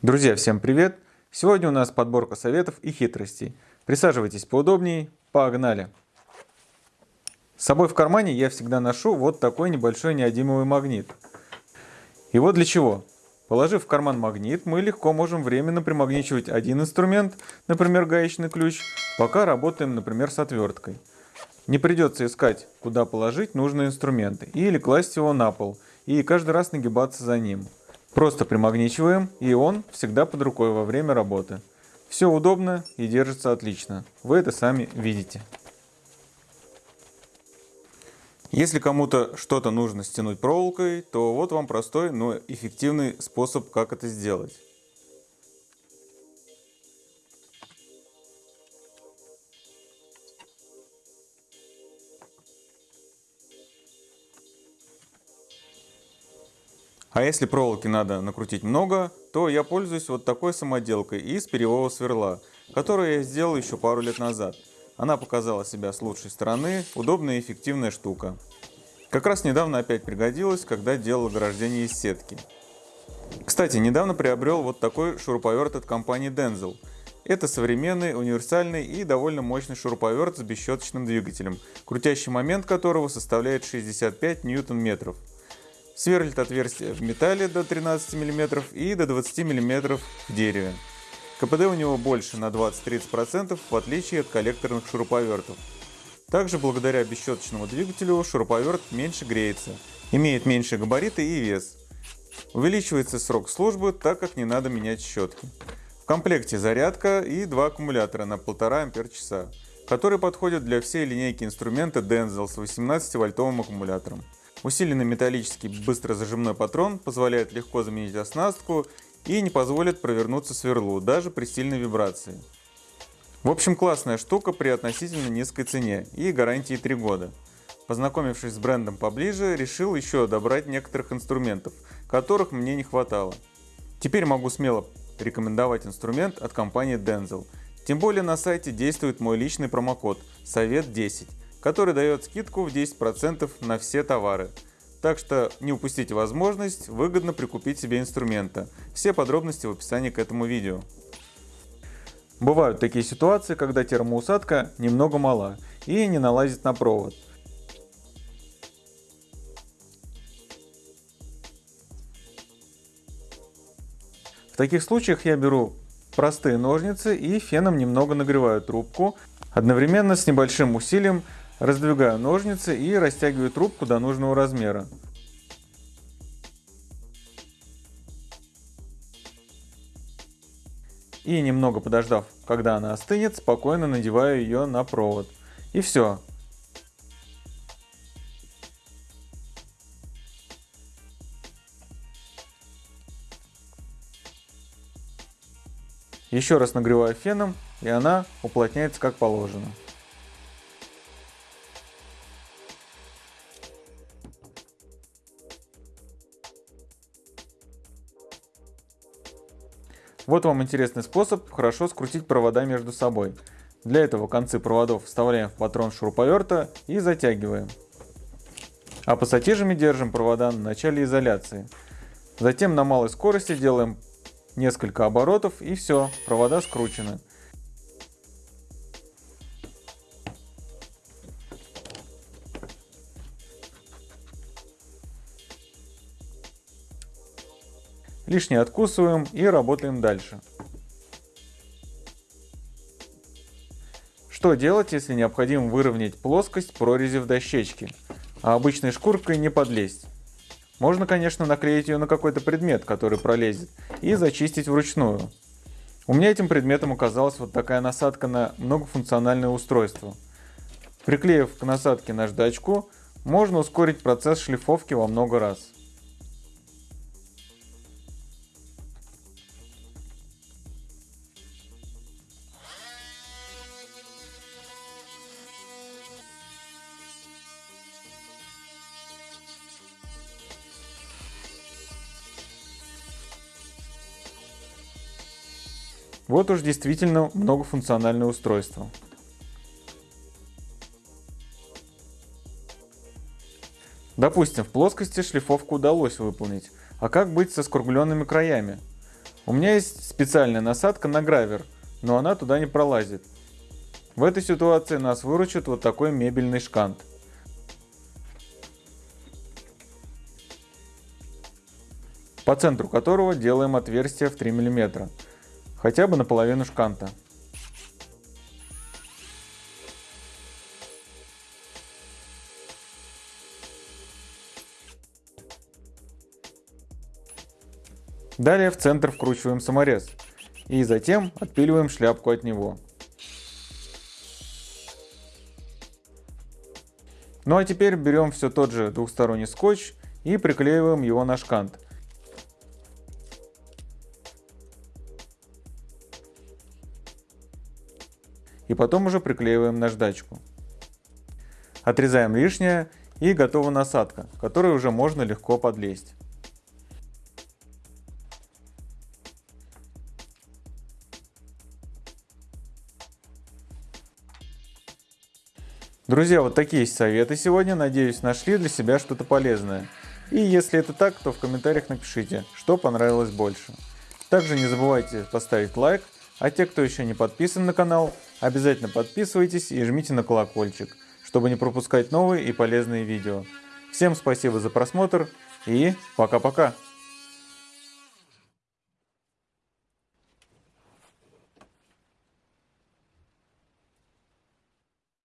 Друзья, всем привет! Сегодня у нас подборка советов и хитростей. Присаживайтесь поудобнее, погнали! С собой в кармане я всегда ношу вот такой небольшой неодимовый магнит. И вот для чего. Положив в карман магнит, мы легко можем временно примагничивать один инструмент, например гаечный ключ, пока работаем, например, с отверткой. Не придется искать, куда положить нужные инструменты, или класть его на пол, и каждый раз нагибаться за ним. Просто примагничиваем, и он всегда под рукой во время работы. Все удобно и держится отлично. Вы это сами видите. Если кому-то что-то нужно стянуть проволокой, то вот вам простой, но эффективный способ, как это сделать. А если проволоки надо накрутить много, то я пользуюсь вот такой самоделкой из перьевого сверла, которую я сделал еще пару лет назад. Она показала себя с лучшей стороны, удобная и эффективная штука. Как раз недавно опять пригодилась, когда делал ограждение из сетки. Кстати, недавно приобрел вот такой шуруповерт от компании Denzel. Это современный, универсальный и довольно мощный шуруповерт с бесщеточным двигателем, крутящий момент которого составляет 65 ньютон-метров. Сверлит отверстия в металле до 13 мм и до 20 мм в дереве. КПД у него больше на 20-30% в отличие от коллекторных шуруповертов. Также благодаря бесщеточному двигателю шуруповерт меньше греется, имеет меньше габариты и вес. Увеличивается срок службы, так как не надо менять щетки. В комплекте зарядка и два аккумулятора на 1,5 ампер-часа, которые подходят для всей линейки инструмента Denzel с 18 вольтовым аккумулятором. Усиленный металлический быстрозажимной патрон позволяет легко заменить оснастку и не позволит провернуться сверлу, даже при сильной вибрации. В общем, классная штука при относительно низкой цене и гарантии 3 года. Познакомившись с брендом поближе, решил еще добрать некоторых инструментов, которых мне не хватало. Теперь могу смело рекомендовать инструмент от компании Denzel. Тем более на сайте действует мой личный промокод «Совет 10», который дает скидку в 10% на все товары. Так что не упустите возможность выгодно прикупить себе инструмента. Все подробности в описании к этому видео. Бывают такие ситуации, когда термоусадка немного мала и не налазит на провод. В таких случаях я беру простые ножницы и феном немного нагреваю трубку, одновременно с небольшим усилием Раздвигаю ножницы и растягиваю трубку до нужного размера. И немного подождав, когда она остынет, спокойно надеваю ее на провод. И все. Еще раз нагреваю феном, и она уплотняется как положено. Вот вам интересный способ хорошо скрутить провода между собой. Для этого концы проводов вставляем в патрон шуруповерта и затягиваем. А пассатижами держим провода на начале изоляции. Затем на малой скорости делаем несколько оборотов и все, провода скручены. Лишнее откусываем и работаем дальше. Что делать, если необходимо выровнять плоскость прорези в дощечке, а обычной шкуркой не подлезть? Можно, конечно, наклеить ее на какой-то предмет, который пролезет, и зачистить вручную. У меня этим предметом оказалась вот такая насадка на многофункциональное устройство. Приклеив к насадке наждачку, можно ускорить процесс шлифовки во много раз. Вот уж действительно многофункциональное устройство. Допустим, в плоскости шлифовку удалось выполнить, а как быть со скругленными краями? У меня есть специальная насадка на гравер, но она туда не пролазит. В этой ситуации нас выручит вот такой мебельный шкант. по центру которого делаем отверстие в 3 мм, хотя бы наполовину шканта. Далее в центр вкручиваем саморез и затем отпиливаем шляпку от него. Ну а теперь берем все тот же двухсторонний скотч и приклеиваем его на шкант. И потом уже приклеиваем наждачку. Отрезаем лишнее и готова насадка, которой уже можно легко подлезть. Друзья, вот такие советы сегодня. Надеюсь, нашли для себя что-то полезное. И если это так, то в комментариях напишите, что понравилось больше. Также не забывайте поставить лайк, а те, кто еще не подписан на канал, обязательно подписывайтесь и жмите на колокольчик, чтобы не пропускать новые и полезные видео. Всем спасибо за просмотр и пока-пока!